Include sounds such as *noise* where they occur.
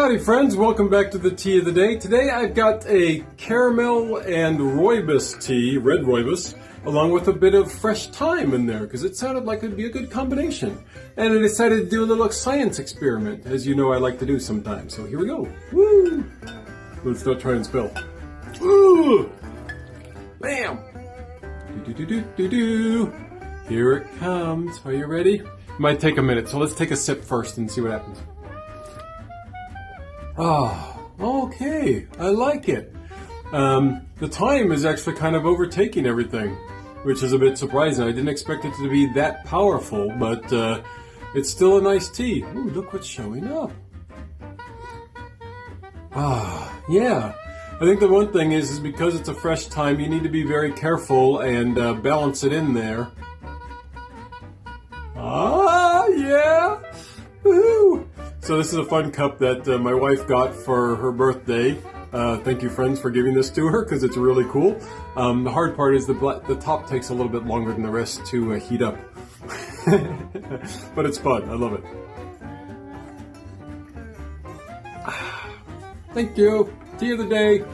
Howdy friends, welcome back to the tea of the day. Today I've got a caramel and rooibos tea, red rooibos, along with a bit of fresh thyme in there because it sounded like it'd be a good combination. And I decided to do a little science experiment, as you know I like to do sometimes. So here we go. Woo! Let's not try and spill. Bam! Do do do do do do. Here it comes. Are you ready? Might take a minute, so let's take a sip first and see what happens. Ah, oh, okay. I like it. Um, the thyme is actually kind of overtaking everything, which is a bit surprising. I didn't expect it to be that powerful, but uh, it's still a nice tea. Ooh, look what's showing up. Ah, yeah. I think the one thing is, is because it's a fresh thyme, you need to be very careful and uh, balance it in there. Ah! So this is a fun cup that uh, my wife got for her birthday. Uh, thank you, friends, for giving this to her because it's really cool. Um, the hard part is the the top takes a little bit longer than the rest to uh, heat up, *laughs* but it's fun. I love it. *sighs* Thank you. Tea of the day.